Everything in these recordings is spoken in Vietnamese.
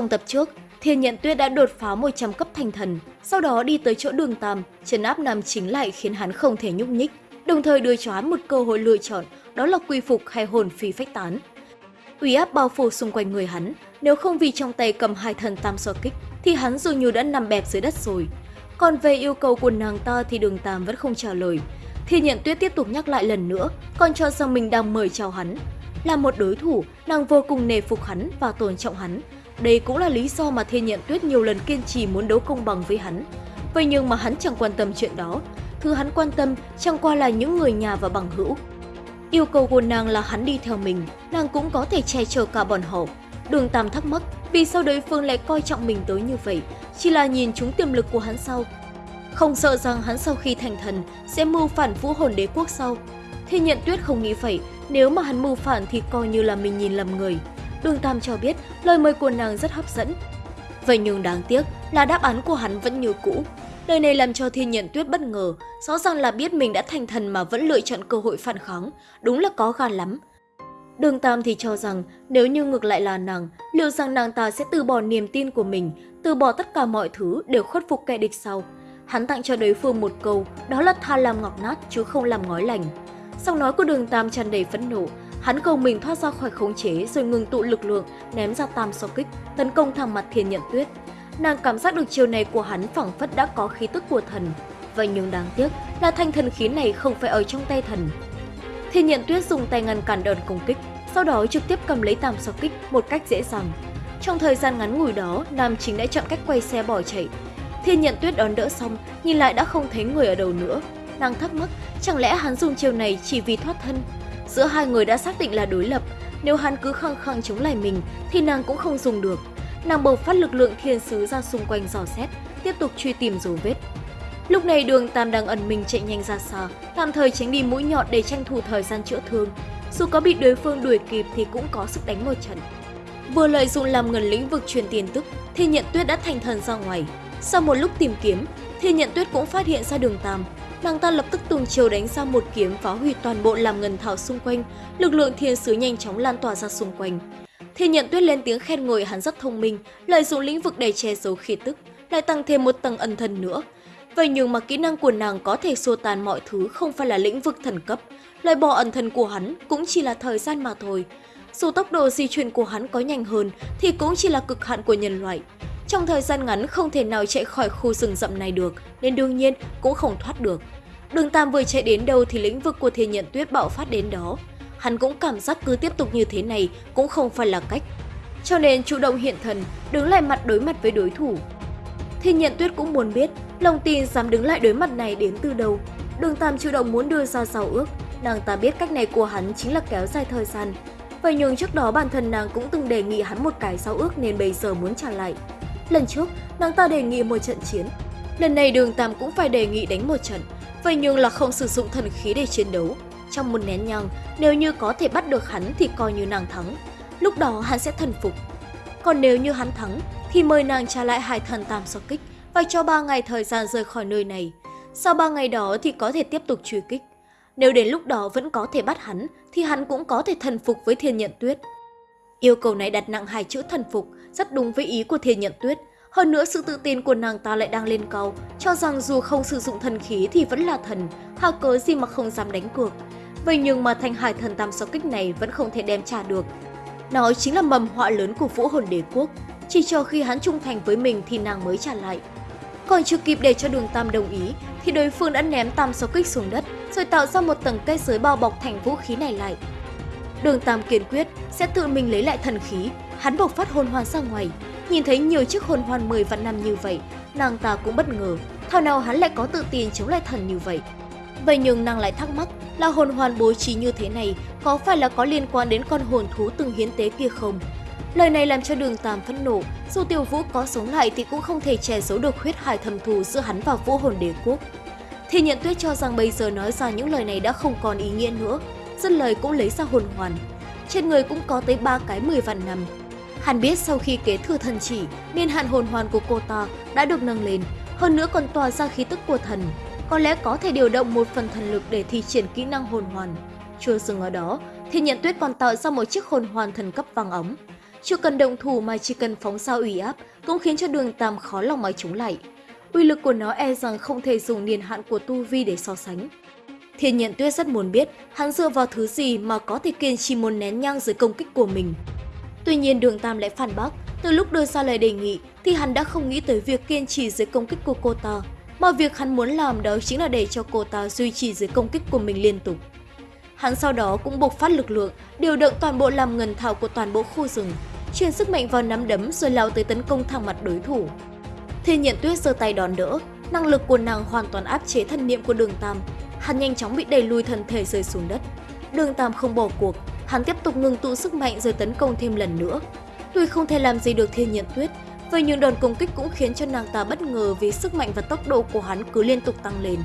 Trong tập trước, Thiên Nhận Tuyết đã đột phá 100 cấp thành thần, sau đó đi tới chỗ đường Tam, trấn áp Nam Chính lại khiến hắn không thể nhúc nhích, đồng thời đưa cho hắn một cơ hội lựa chọn, đó là quy phục hay hồn phi phách tán. Uy áp bao phủ xung quanh người hắn, nếu không vì trong tay cầm hai thần tam so kích, thì hắn dường như đã nằm bẹp dưới đất rồi. Còn về yêu cầu của nàng ta thì đường Tam vẫn không trả lời. Thiên Nhận Tuyết tiếp tục nhắc lại lần nữa, còn cho rằng mình đang mời chào hắn. Là một đối thủ, nàng vô cùng nề phục hắn và tôn trọng hắn, đây cũng là lý do mà Thiên Nhận Tuyết nhiều lần kiên trì muốn đấu công bằng với hắn. Vậy nhưng mà hắn chẳng quan tâm chuyện đó. Thứ hắn quan tâm chẳng qua là những người nhà và bằng hữu. Yêu cầu của nàng là hắn đi theo mình, nàng cũng có thể che chở cả bọn họ. Đường Tam thắc mắc vì sao đối phương lại coi trọng mình tới như vậy, chỉ là nhìn chúng tiềm lực của hắn sau. Không sợ rằng hắn sau khi thành thần sẽ mưu phản vũ hồn đế quốc sau. Thiên Nhận Tuyết không nghĩ vậy, nếu mà hắn mưu phản thì coi như là mình nhìn lầm người. Đường Tam cho biết lời mời của nàng rất hấp dẫn. Vậy nhưng đáng tiếc là đáp án của hắn vẫn như cũ. Lời này làm cho Thiên Nhận Tuyết bất ngờ, rõ ràng là biết mình đã thành thần mà vẫn lựa chọn cơ hội phản kháng, đúng là có gan lắm. Đường Tam thì cho rằng nếu như ngược lại là nàng, liệu rằng nàng ta sẽ từ bỏ niềm tin của mình, từ bỏ tất cả mọi thứ để khuất phục kẻ địch sau. Hắn tặng cho đối phương một câu, đó là tha làm ngọc nát chứ không làm ngói lành. Sau nói của đường Tam tràn đầy phẫn nộ, Hắn cầu mình thoát ra khỏi khống chế rồi ngừng tụ lực lượng, ném ra tam so kích, tấn công thẳng mặt thiên nhận tuyết. Nàng cảm giác được chiều này của hắn phẳng phất đã có khí tức của thần. Vậy nhưng đáng tiếc là thanh thần khí này không phải ở trong tay thần. Thiên nhận tuyết dùng tay ngăn cản đòn công kích, sau đó trực tiếp cầm lấy tam so kích một cách dễ dàng. Trong thời gian ngắn ngủi đó, Nam Chính đã chọn cách quay xe bỏ chạy. Thiên nhận tuyết đón đỡ xong, nhìn lại đã không thấy người ở đầu nữa. Nàng thắc mắc, chẳng lẽ hắn dùng chiều này chỉ vì thoát thân? Giữa hai người đã xác định là đối lập, nếu hắn cứ khăng khăng chống lại mình thì nàng cũng không dùng được. Nàng bộc phát lực lượng thiên sứ ra xung quanh dò xét, tiếp tục truy tìm dấu vết. Lúc này đường Tam đang ẩn mình chạy nhanh ra xa, tạm thời tránh đi mũi nhọn để tranh thủ thời gian chữa thương. Dù có bị đối phương đuổi kịp thì cũng có sức đánh một trận. Vừa lợi dụng làm ngần lĩnh vực truyền tiền tức, thì nhận tuyết đã thành thần ra ngoài. Sau một lúc tìm kiếm, thì nhận tuyết cũng phát hiện ra đường Tam, nàng ta lập tức tung chiều đánh ra một kiếm phá hủy toàn bộ làm ngân thảo xung quanh, lực lượng thiên sứ nhanh chóng lan tỏa ra xung quanh. Thiên nhận tuyết lên tiếng khen ngợi hắn rất thông minh, lợi dụng lĩnh vực để che giấu khí tức, lại tăng thêm một tầng ẩn thần nữa. Vậy nhưng mà kỹ năng của nàng có thể xua tan mọi thứ không phải là lĩnh vực thần cấp, loại bỏ ẩn thần của hắn cũng chỉ là thời gian mà thôi. Dù tốc độ di chuyển của hắn có nhanh hơn thì cũng chỉ là cực hạn của nhân loại. Trong thời gian ngắn không thể nào chạy khỏi khu rừng rậm này được, nên đương nhiên cũng không thoát được. Đường Tam vừa chạy đến đâu thì lĩnh vực của thiên nhận tuyết bạo phát đến đó. Hắn cũng cảm giác cứ tiếp tục như thế này cũng không phải là cách. Cho nên chủ động hiện thần, đứng lại mặt đối mặt với đối thủ. Thiên nhận tuyết cũng muốn biết lòng tin dám đứng lại đối mặt này đến từ đâu. Đường Tam chủ động muốn đưa ra giao ước, nàng ta biết cách này của hắn chính là kéo dài thời gian. Vậy nhưng trước đó bản thân nàng cũng từng đề nghị hắn một cái giao ước nên bây giờ muốn trả lại. Lần trước, nàng ta đề nghị một trận chiến. Lần này đường Tam cũng phải đề nghị đánh một trận, vậy nhưng là không sử dụng thần khí để chiến đấu. Trong một nén nhang, nếu như có thể bắt được hắn thì coi như nàng thắng. Lúc đó hắn sẽ thần phục. Còn nếu như hắn thắng, thì mời nàng trả lại hai thần tam so kích và cho 3 ngày thời gian rời khỏi nơi này. Sau 3 ngày đó thì có thể tiếp tục truy kích. Nếu đến lúc đó vẫn có thể bắt hắn, thì hắn cũng có thể thần phục với thiên nhận tuyết. Yêu cầu này đặt nặng hai chữ thần phục, rất đúng với ý của thiên nhận tuyết. Hơn nữa sự tự tin của nàng ta lại đang lên cao, cho rằng dù không sử dụng thần khí thì vẫn là thần, hà cớ gì mà không dám đánh cược. Vậy nhưng mà thanh hải thần tam sáu kích này vẫn không thể đem trả được. Nó chính là mầm họa lớn của vũ hồn đế quốc, chỉ cho khi hắn trung thành với mình thì nàng mới trả lại. Còn chưa kịp để cho đường Tam đồng ý, thì đối phương đã ném tam sáu kích xuống đất, rồi tạo ra một tầng cây giới bao bọc thành vũ khí này lại. Đường Tam kiên quyết sẽ tự mình lấy lại thần khí, hắn bộc phát hồn hoàn ra ngoài, Nhìn thấy nhiều chiếc hồn hoàn 10 vạn năm như vậy, nàng ta cũng bất ngờ, thảo nào hắn lại có tự tin chống lại thần như vậy. Vậy nhưng nàng lại thắc mắc là hồn hoàn bố trí như thế này có phải là có liên quan đến con hồn thú từng hiến tế kia không? Lời này làm cho đường Tam phẫn nộ, dù Tiêu Vũ có sống lại thì cũng không thể che giấu được huyết hải thầm thù giữa hắn và vũ hồn đế quốc. Thì nhận tuyết cho rằng bây giờ nói ra những lời này đã không còn ý nghĩa nữa, dứt lời cũng lấy ra hồn hoàn. Trên người cũng có tới ba cái 10 vạn năm, hàn biết sau khi kế thừa thần chỉ, nên hạn hồn hoàn của cô ta đã được nâng lên, hơn nữa còn tỏa ra khí tức của thần. Có lẽ có thể điều động một phần thần lực để thi triển kỹ năng hồn hoàn. Chưa dừng ở đó, thì nhận tuyết còn tạo ra một chiếc hồn hoàn thần cấp vàng ống. Chưa cần động thủ mà chỉ cần phóng sao ủy áp cũng khiến cho đường Tam khó lòng mà chống lại. Uy lực của nó e rằng không thể dùng niên hạn của tu vi để so sánh. Thiên nhận tuyết rất muốn biết hắn dựa vào thứ gì mà có thể kiên trì muốn nén nhang dưới công kích của mình. Tuy nhiên đường Tam lại phản bác, từ lúc đưa ra lời đề nghị thì hắn đã không nghĩ tới việc kiên trì dưới công kích của cô ta, mà việc hắn muốn làm đó chính là để cho cô ta duy trì dưới công kích của mình liên tục. Hắn sau đó cũng bộc phát lực lượng, điều động toàn bộ làm ngần thảo của toàn bộ khu rừng, truyền sức mạnh vào nắm đấm rồi lao tới tấn công thẳng mặt đối thủ. Thiên nhận tuyết giơ tay đòn đỡ, năng lực của nàng hoàn toàn áp chế thân niệm của đường Tam. Hắn nhanh chóng bị đẩy lùi thân thể rơi xuống đất. Đường Tam không bỏ cuộc, hắn tiếp tục ngừng tụ sức mạnh rồi tấn công thêm lần nữa. Tuy không thể làm gì được thiên nhận tuyết, vậy nhưng đòn công kích cũng khiến cho nàng ta bất ngờ vì sức mạnh và tốc độ của hắn cứ liên tục tăng lên.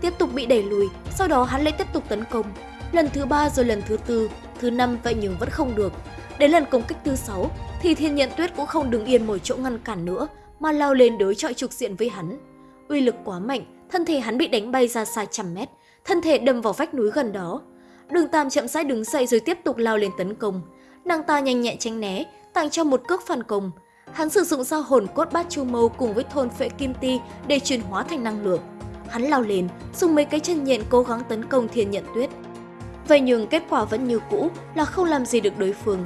Tiếp tục bị đẩy lùi, sau đó hắn lại tiếp tục tấn công. Lần thứ ba rồi lần thứ tư, thứ năm vậy nhưng vẫn không được. Đến lần công kích thứ sáu thì thiên nhận tuyết cũng không đứng yên một chỗ ngăn cản nữa mà lao lên đối chọi trục diện với hắn. Uy lực quá mạnh, thân thể hắn bị đánh bay ra xa trăm mét, thân thể đâm vào vách núi gần đó. Đường Tam chậm rãi đứng dậy rồi tiếp tục lao lên tấn công. Nàng ta nhanh nhẹn tránh né, tặng cho một cước phản công. Hắn sử dụng dao hồn cốt bát chu mâu cùng với thôn phệ kim ti để chuyển hóa thành năng lượng. Hắn lao lên, dùng mấy cái chân nhện cố gắng tấn công thiên nhận tuyết. Vậy nhưng kết quả vẫn như cũ là không làm gì được đối phương.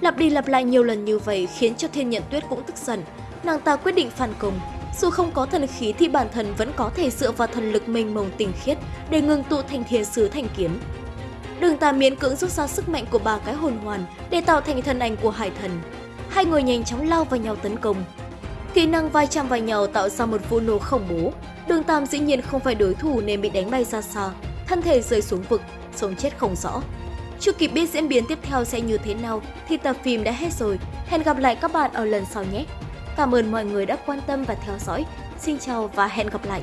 Lặp đi lặp lại nhiều lần như vậy khiến cho thiên nhận tuyết cũng tức giận. Nàng ta quyết định phản công. Dù không có thần khí thì bản thân vẫn có thể dựa vào thần lực mênh mông tinh khiết để ngừng tụ thành thiên sứ thành kiếm. Đường tà miễn cưỡng rút ra sức mạnh của ba cái hồn hoàn để tạo thành thân ảnh của hải thần. Hai người nhanh chóng lao vào nhau tấn công. Kỹ năng vai chạm vào nhau tạo ra một vụ nổ khổng bố. Đường Tam dĩ nhiên không phải đối thủ nên bị đánh bay ra xa, thân thể rơi xuống vực, sống chết không rõ. Chưa kịp biết diễn biến tiếp theo sẽ như thế nào thì tập phim đã hết rồi. Hẹn gặp lại các bạn ở lần sau nhé! Cảm ơn mọi người đã quan tâm và theo dõi. Xin chào và hẹn gặp lại!